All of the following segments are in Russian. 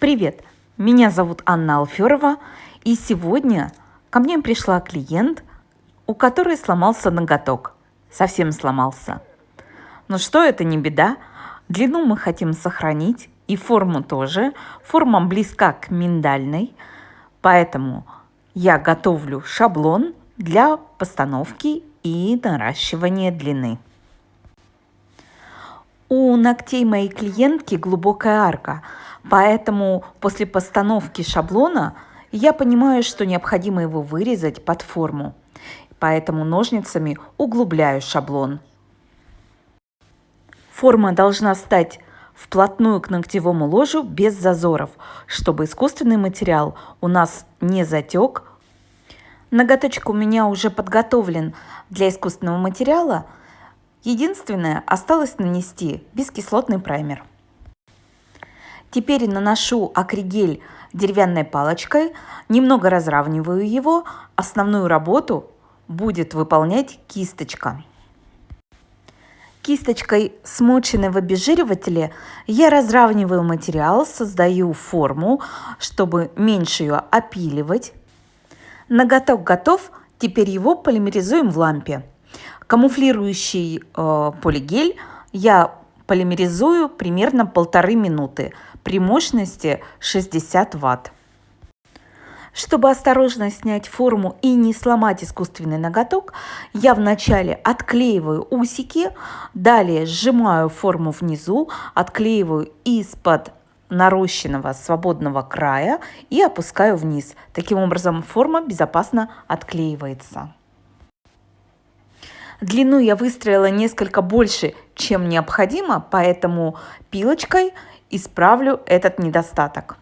Привет, меня зовут Анна Алферова, и сегодня ко мне пришла клиент, у которой сломался ноготок. Совсем сломался. Но что это не беда, длину мы хотим сохранить, и форму тоже. Форма близка к миндальной, поэтому я готовлю шаблон для постановки и наращивания длины. У ногтей моей клиентки глубокая арка, поэтому после постановки шаблона я понимаю, что необходимо его вырезать под форму. Поэтому ножницами углубляю шаблон. Форма должна стать вплотную к ногтевому ложу без зазоров, чтобы искусственный материал у нас не затек. Ноготочек у меня уже подготовлен для искусственного материала. Единственное, осталось нанести бескислотный праймер. Теперь наношу акригель деревянной палочкой, немного разравниваю его. Основную работу будет выполнять кисточка. Кисточкой, смоченной в обезжиривателе, я разравниваю материал, создаю форму, чтобы меньше ее опиливать. Ноготок готов, теперь его полимеризуем в лампе. Камуфлирующий э, полигель я полимеризую примерно полторы минуты при мощности 60 ватт. Чтобы осторожно снять форму и не сломать искусственный ноготок, я вначале отклеиваю усики, далее сжимаю форму внизу, отклеиваю из-под нарощенного свободного края и опускаю вниз. Таким образом форма безопасно отклеивается. Длину я выстроила несколько больше, чем необходимо, поэтому пилочкой исправлю этот недостаток.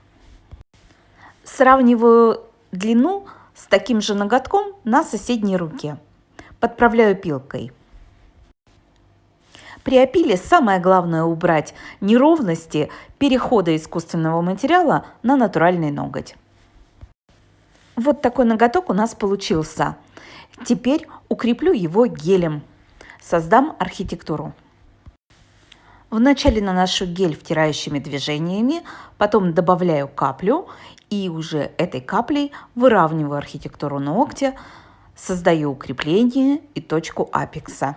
Сравниваю длину с таким же ноготком на соседней руке. Подправляю пилкой. При опиле самое главное убрать неровности перехода искусственного материала на натуральный ноготь. Вот такой ноготок у нас получился. Теперь укреплю его гелем. Создам архитектуру. Вначале наношу гель втирающими движениями, потом добавляю каплю и уже этой каплей выравниваю архитектуру ногтя, создаю укрепление и точку апекса.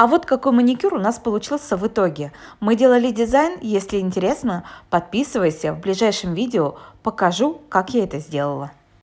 А вот какой маникюр у нас получился в итоге. Мы делали дизайн, если интересно, подписывайся, в ближайшем видео покажу, как я это сделала.